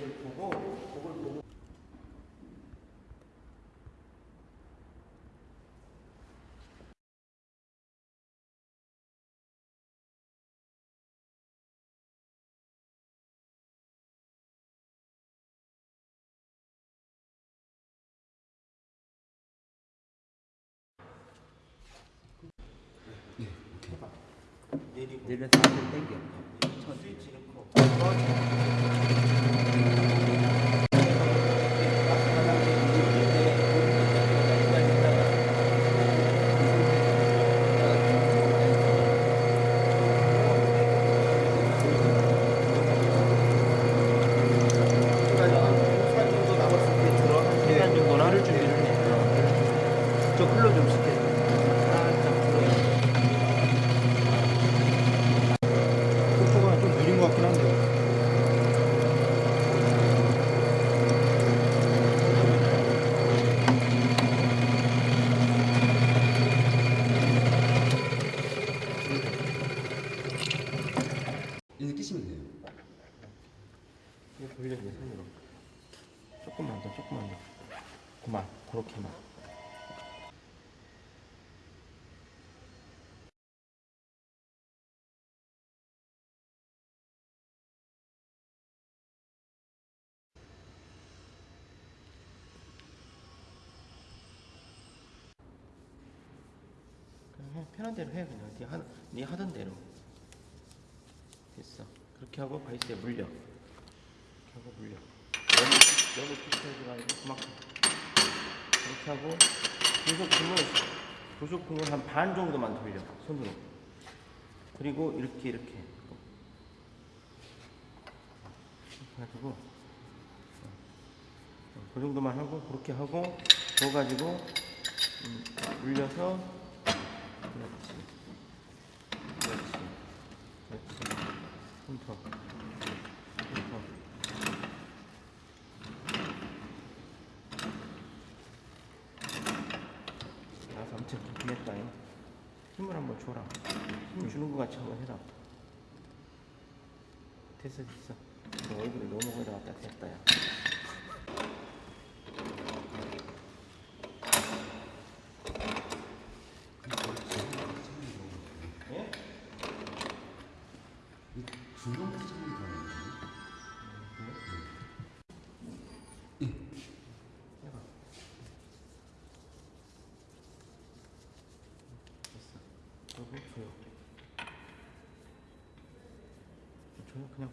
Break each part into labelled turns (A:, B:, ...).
A: 보고 그걸 보고
B: 내려서 앞으로 당겨.
A: 스위치 넣고
B: 시간 정도는 하루 준비를 해. 저 흘러 좀 시켜. 속도가 좀 느린 것 같긴 한데.
C: 이제 끼시면 돼요.
A: 이거 돌려 내 손으로 조금만 더 조금만 더 그만 그렇게만 그냥 해 편한 대로 해 그냥. 네, 하, 네 하던 대로. 됐어. 그렇게 하고 바이스에 물려. 이렇게 하고 물려. 너무 너무 비슷하지 말고 그만큼. 이렇게 하고 고속등을 고속등을 한 반 정도만 돌려 손으로. 그리고 이렇게 이렇게. 가지고. 어, 그 정도만 하고 그렇게 하고 그거 가지고 음, 물려서 그렇지 그렇지 그렇지 훑어 훑어 나도 엄청 기했다 힘을 한번 줘라 것 같이 한번 해라. 됐어 됐어. 너 얼굴에 너무 올라갔다 됐다 야. 예?
C: 중간
A: 줘요 그냥?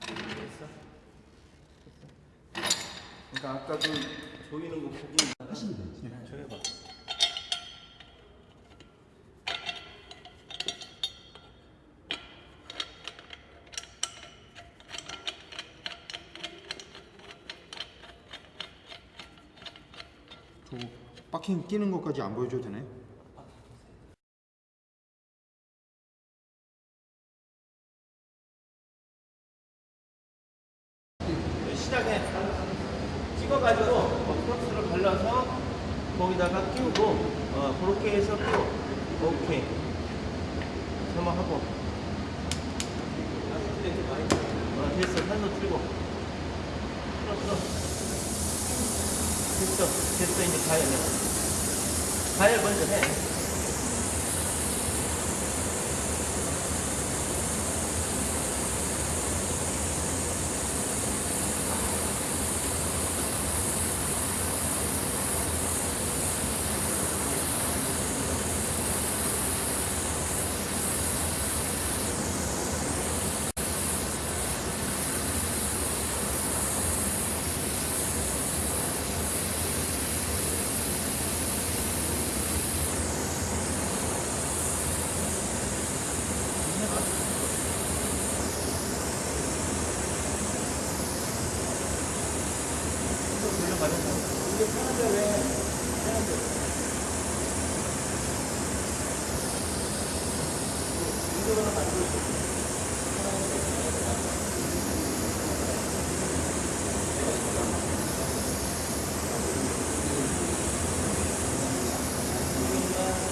A: 됐어? 그러니까 아까 그 조이는 거 보고
C: 하시면 돼요.
B: 박힌 끼는 것까지 안 보여줘도 되나요?
A: 시작해 찍어가지고 어, 프락스를 발라서 거기다가 끼우고 어, 그렇게 해서 끼워 오케이 한번 하고 어, 됐어 산도 틀고 플러스 됐어. 됐어. 이제 가열 해. 가열 먼저 해. 이게 편한데 왜? 편한데. 이거는 만들고 있어.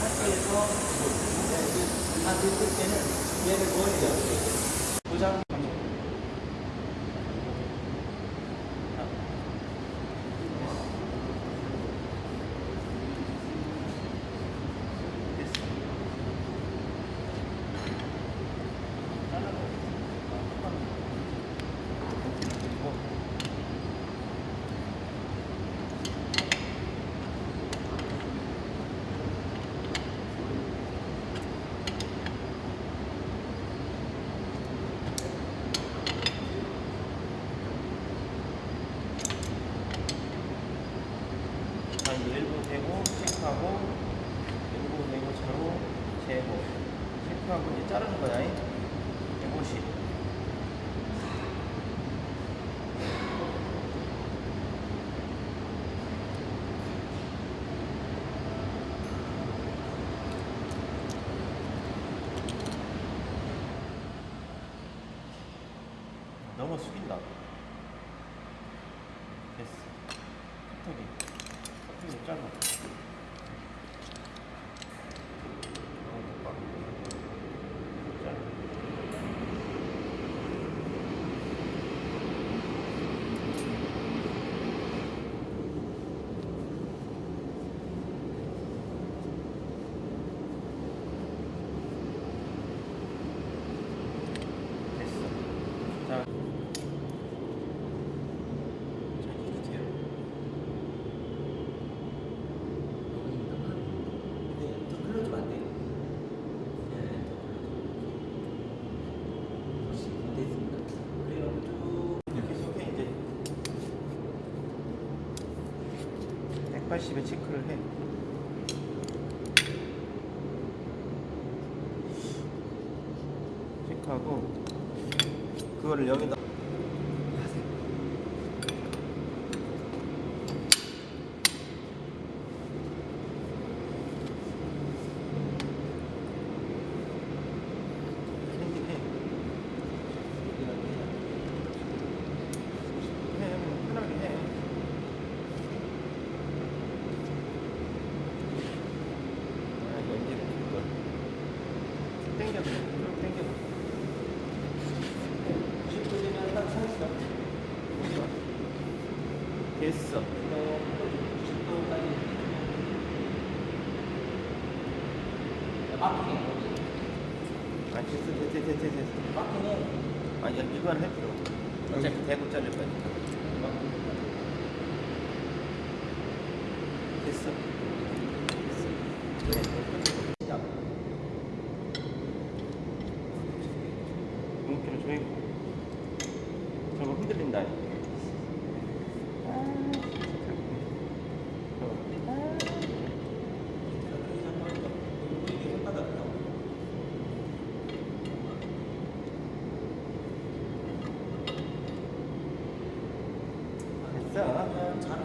A: 학교에서 한 됐을 때는 얘를 뭐 해야 도장 됐어. 자, 이제 일부 대고 체크하고 일부 대고 차로 재고 체크하고 이제 자르는 거야. 150. 너무 숙인다. 됐어. 턱이. 턱이 짧아. 너무 빡. 짧아. 됐어. 자. 자, 이렇게 돼요.
B: 더 흘러주면 안 돼. 네, 더 됐습니다. 그래요. 쭉
A: 이렇 게 속에 이제 180에 체크를 해. 체크하고 그거를 여기다 캔디 해. 해, 뭐 편하게 해. 아, 이거 이제 이거 쭉 당겨, 쭉 당겨. 10분이면 딱 서 있어. 됐어. 아, 됐어, 됐어, 됐어, 됐어. 됐어. 아니, 이건 할 필요 없어. 어차피 대고 자를 거야. 됐어. 됐어. 시작. 공기를 조이고. 저거 흔들린다.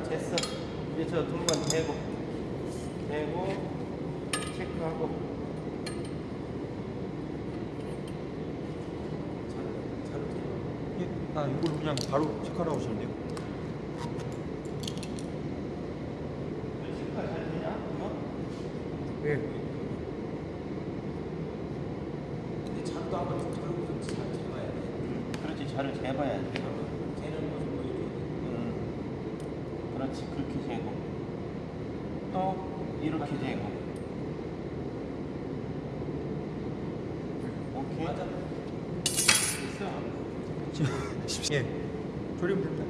A: 됐어. 됐어. 저 동관 대고, 대고, 체크하고.
D: 아, 이걸 그냥 바로 체크하라고 하셨는데요?
A: 체크가 잘 되냐? 이거?
D: 예.
B: 근데 잠도 한번 들고 좀 잘 재봐야 돼.
A: 그렇지, 잘을 재봐야 돼.
B: 재는 모습 보여줘야 돼.
A: 음. 그렇지, 그렇게 재고. 또 이렇게 되고 오케이 됐어
D: 예. 조리면 됩니다.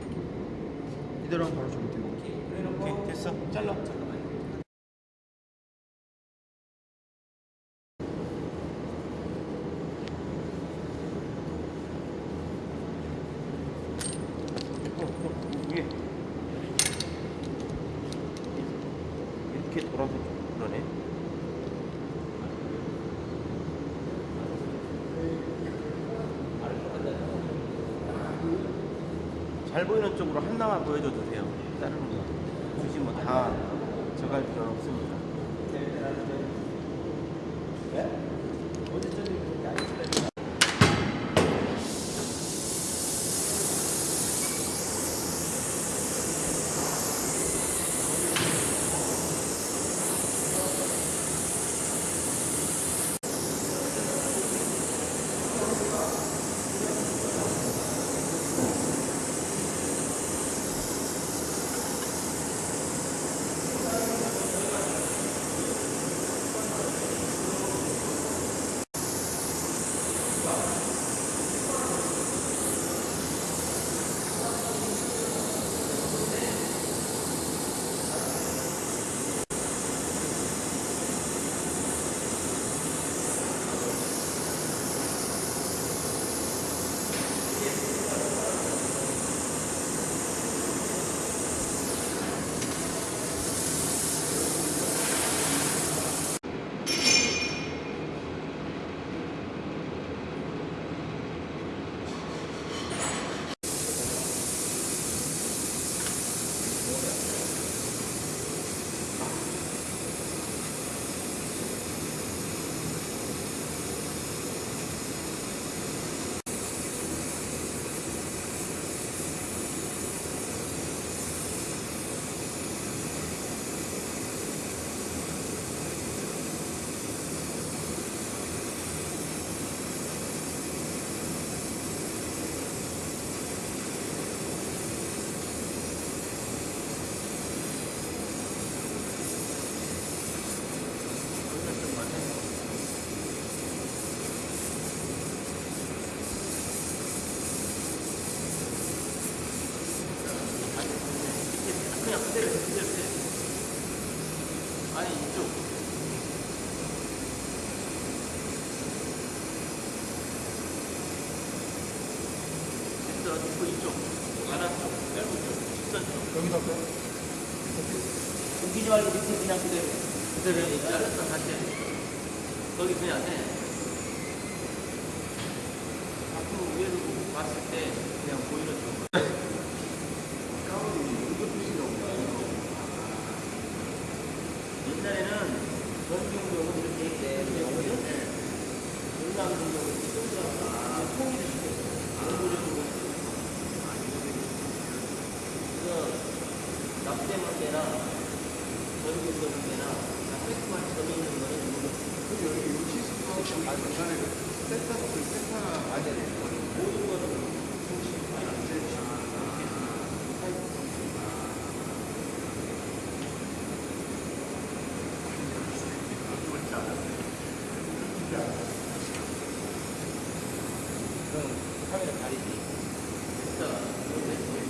D: 이대로 하면 바로 조리돼요.
A: 오케이 됐어 잘라 어, 어, 위에 이렇게 돌아서 좀 그러네. 잘 보이는 쪽으로 하나만 보여줘도 돼요. 다른 거. 굳이 뭐다 저갈 필요는 없습니다. 그
D: 할까요?
A: 옮기지 말고 밑에 그냥 그대로 그대로 해 잘랐어 다시 해 거기 그냥 해 앞으로 위에서 봤을 때 그냥 보이는 쪽 옛날에는 전기용역은 이렇게 있대 영어는 전기용역은 이렇게 통일을 시켰어 안보려고 그래서 납땜할 때나 전기용역할 때나 다 팩트만 점이 있는 거는 이거 모든 거는 그럼 카메라 가리지. 됐어